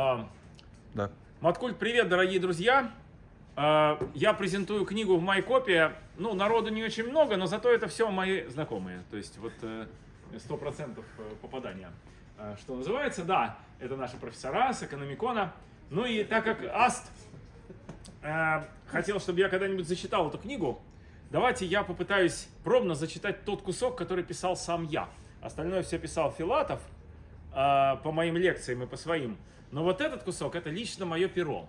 А, Да. Маткульт, привет, дорогие друзья. А, Я презентую книгу в Майкопе. Ну, народу не очень много, но зато это все мои знакомые. То есть вот э, 100% попадания. А, Что называется, да, это наши профессора с экономикона. Ну и так как Аст э, хотел, чтобы я когда-нибудь зачитал эту книгу, давайте я попытаюсь пробно зачитать тот кусок, который писал сам я. Остальное все писал Филатов э, по моим лекциям и по своим. Но вот этот кусок, это лично мое перо.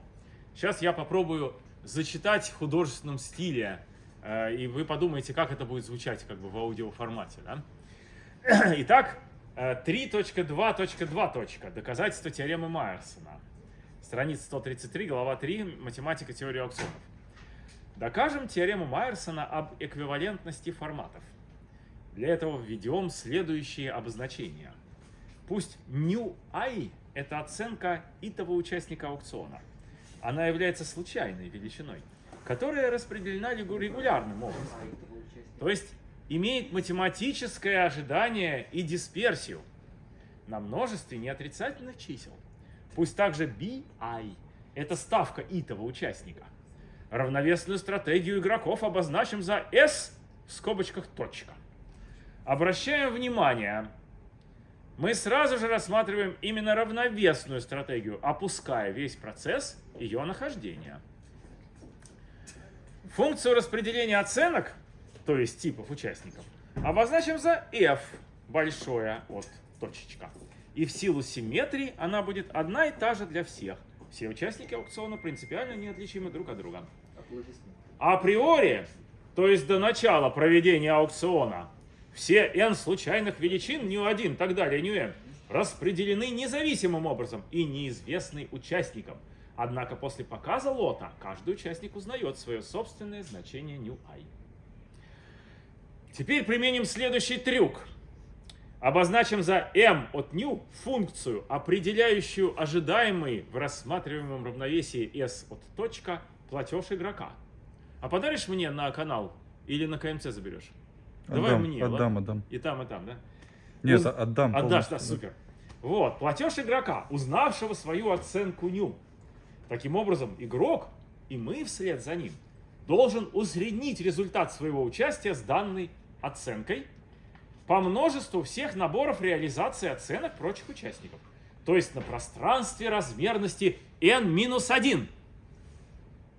Сейчас я попробую зачитать в художественном стиле, э, и вы подумаете, как это будет звучать как бы в аудиоформате. Да? Итак, э, 3.2.2. Доказательство теоремы Майерсона. Страница 133, глава 3, математика теории аукционов. Докажем теорему Майерсона об эквивалентности форматов. Для этого введем следующие обозначения. Пусть new i – это оценка итого участника аукциона. Она является случайной величиной, которая распределена регу- регулярным образом. То есть имеет математическое ожидание и дисперсию на множестве неотрицательных чисел. Пусть также bi – это ставка итого участника. Равновесную стратегию игроков обозначим за s в скобочках точка. Обращаем внимание, мы сразу же рассматриваем именно равновесную стратегию, опуская весь процесс ее нахождения. Функцию распределения оценок, то есть типов участников, обозначим за f большое от точечка. И в силу симметрии она будет одна и та же для всех. Все участники аукциона принципиально неотличимы друг от друга. Априори, то есть до начала проведения аукциона, все n случайных величин, ню 1 так далее, ню n, распределены независимым образом и неизвестны участникам. Однако после показа лота каждый участник узнает свое собственное значение ню i. Теперь применим следующий трюк. Обозначим за m от ню функцию, определяющую ожидаемый в рассматриваемом равновесии s от точка платеж игрока. А подаришь мне на канал или на КМЦ заберешь? Давай Отдам, мне, отдам, ладно? отдам. И там, и там, да? Нет, Уз- отдам Отдашь, да, супер. Вот, платеж игрока, узнавшего свою оценку ню. Таким образом, игрок, и мы вслед за ним, должен усреднить результат своего участия с данной оценкой по множеству всех наборов реализации оценок прочих участников. То есть на пространстве размерности n-1.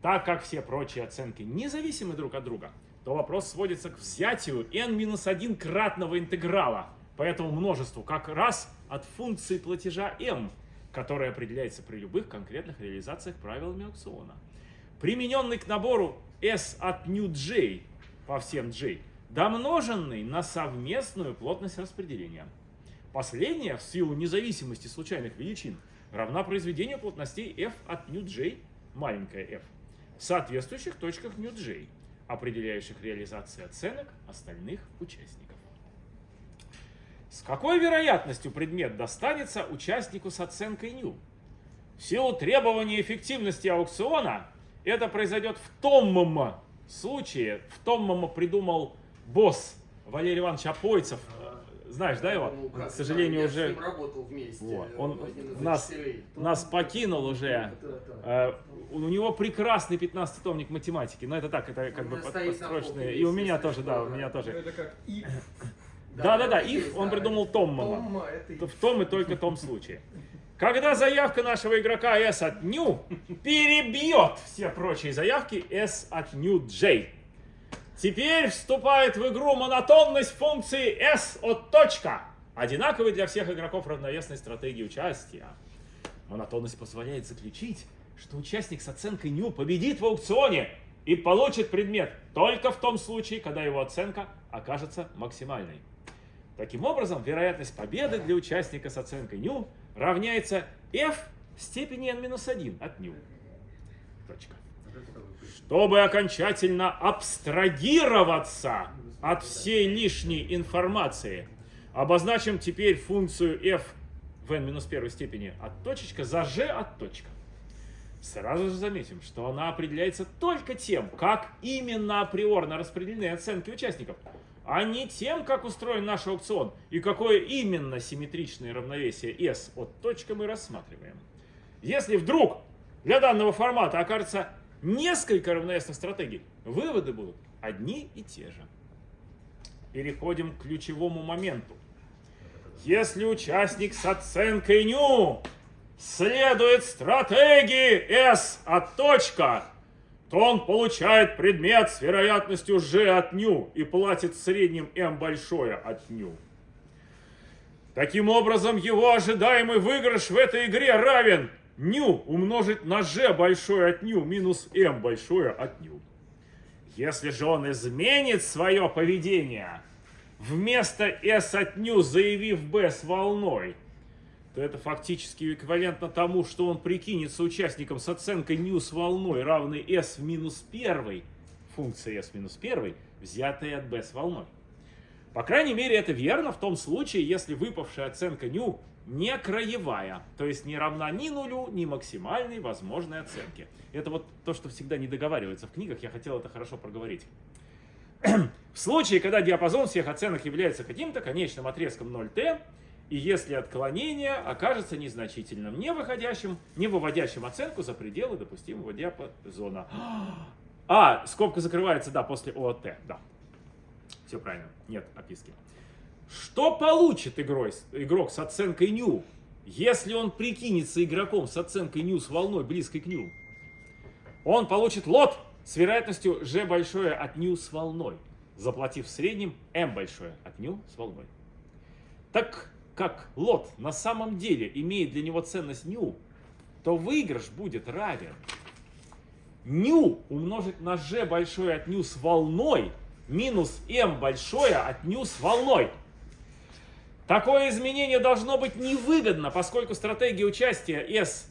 Так как все прочие оценки независимы друг от друга, то вопрос сводится к взятию n-1 кратного интеграла по этому множеству как раз от функции платежа m, которая определяется при любых конкретных реализациях правилами аукциона. Примененный к набору s от new j по всем j, домноженный на совместную плотность распределения. Последняя, в силу независимости случайных величин, равна произведению плотностей f от new j, маленькая f, в соответствующих точках new j, определяющих реализации оценок остальных участников. С какой вероятностью предмет достанется участнику с оценкой new? В силу требования эффективности аукциона это произойдет в том случае, в том придумал босс Валерий Иванович Апойцев. Знаешь, да, его? Ну, как К сожалению, знаю, я уже с ним работал вместе. Вот. э, Он нас, нас покинул уже. Э, У него прекрасный 15-томник математики. Но это так, это как У бы меня под- стоит на подстроченные. полке, И у меня тоже, да, у да. меня тоже. Это как и Да-да-да, это if есть, он да, придумал Томмана. В том и только том случае. Когда заявка нашего игрока S от new перебьет все прочие заявки S от new J. Теперь вступает в игру монотонность функции S от точка, одинаковой для всех игроков равновесной стратегии участия. Монотонность позволяет заключить, что участник с оценкой new победит в аукционе и получит предмет только в том случае, когда его оценка окажется максимальной. Таким образом, вероятность победы для участника с оценкой new равняется f в степени n-1 от new. Точка. Чтобы окончательно абстрагироваться от всей лишней информации, обозначим теперь функцию f в n-1 степени от точечка за g от точка. Сразу же заметим, что она определяется только тем, как именно априорно распределены оценки участников, а не тем, как устроен наш аукцион и какое именно симметричное равновесие S от точка мы рассматриваем. Если вдруг для данного формата окажется несколько равновесных стратегий, выводы будут одни и те же. Переходим к ключевому моменту. Если участник с оценкой ню следует стратегии S от точка, то он получает предмет с вероятностью G от ню и платит в среднем M большое от ню. Таким образом, его ожидаемый выигрыш в этой игре равен ню умножить на g большое от ню минус m большое от ню. Если же он изменит свое поведение, вместо s от ню заявив b с волной, то это фактически эквивалентно тому, что он прикинется участником с оценкой ню с волной, равной s в минус 1, функция s минус 1, взятая от b с волной. По крайней мере, это верно в том случае, если выпавшая оценка ню не краевая, то есть не равна ни нулю, ни максимальной возможной оценке. Это вот то, что всегда не договаривается в книгах, я хотел это хорошо проговорить. В случае, когда диапазон всех оценок является каким-то конечным отрезком 0t, и если отклонение окажется незначительным, не выходящим, не выводящим оценку за пределы допустимого диапазона. А, скобка закрывается, да, после ООТ, да. Все правильно, нет описки. Что получит игрой, игрок с оценкой ню, если он прикинется игроком с оценкой ню с волной близкой к ню? Он получит лот с вероятностью g большое от ню с волной, заплатив в среднем m большое от ню с волной. Так как лот на самом деле имеет для него ценность ню, то выигрыш будет равен ню умножить на g большое от ню с волной минус m большое от ню с волной. Такое изменение должно быть невыгодно, поскольку стратегия участия S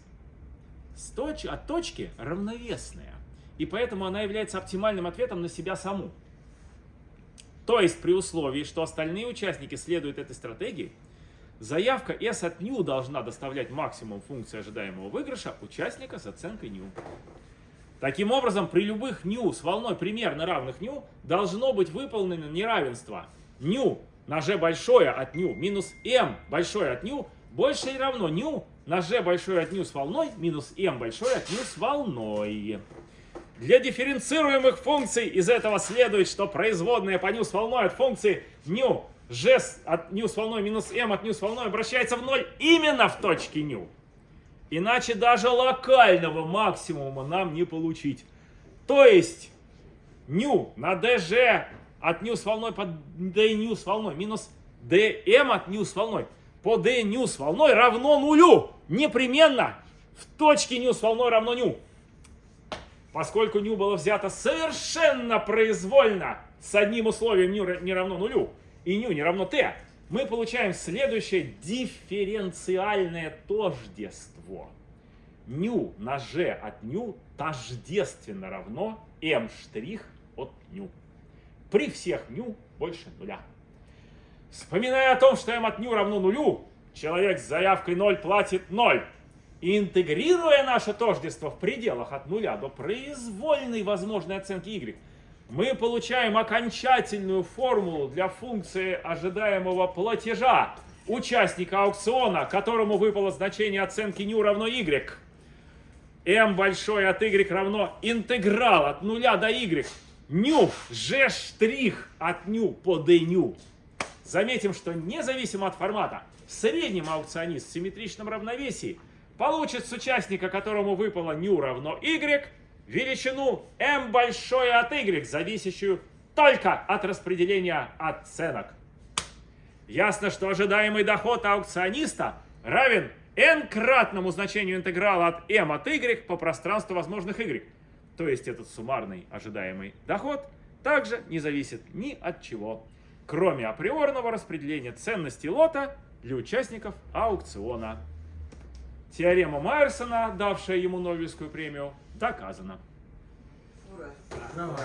от точки равновесная. И поэтому она является оптимальным ответом на себя саму. То есть при условии, что остальные участники следуют этой стратегии, заявка S от new должна доставлять максимум функции ожидаемого выигрыша участника с оценкой new. Таким образом, при любых ню с волной примерно равных ню должно быть выполнено неравенство ню на g большое от ню минус m большое от ню больше или равно ню на g большое от ню с волной минус m большое от ню с волной. Для дифференцируемых функций из этого следует, что производная по ню с волной от функции ню g от ню с волной минус m от ню с волной обращается в ноль именно в точке ню. Иначе даже локального максимума нам не получить. То есть ню на dg от с волной по d с волной минус dm от с волной по d с волной равно нулю. Непременно в точке с волной равно ню. Поскольку ню было взято совершенно произвольно с одним условием ню не равно нулю и ню не равно t, мы получаем следующее дифференциальное тождество. Ню на g от ню тождественно равно m' от ню. При всех ню больше нуля. Вспоминая о том, что m от ню равно нулю, человек с заявкой 0 платит 0. И интегрируя наше тождество в пределах от нуля до произвольной возможной оценки y, мы получаем окончательную формулу для функции ожидаемого платежа участника аукциона, которому выпало значение оценки ню равно y. m большое от y равно интеграл от нуля до y. Ню, g штрих от ню по ню. Заметим, что независимо от формата, в среднем аукционист в симметричном равновесии получит с участника, которому выпало ню равно y, величину m большое от y, зависящую только от распределения оценок. Ясно, что ожидаемый доход аукциониста равен n-кратному значению интеграла от m от y по пространству возможных y. То есть этот суммарный ожидаемый доход также не зависит ни от чего, кроме априорного распределения ценности лота для участников аукциона. Теорема Майерсона, давшая ему Нобелевскую премию, доказана. Ура. Давай.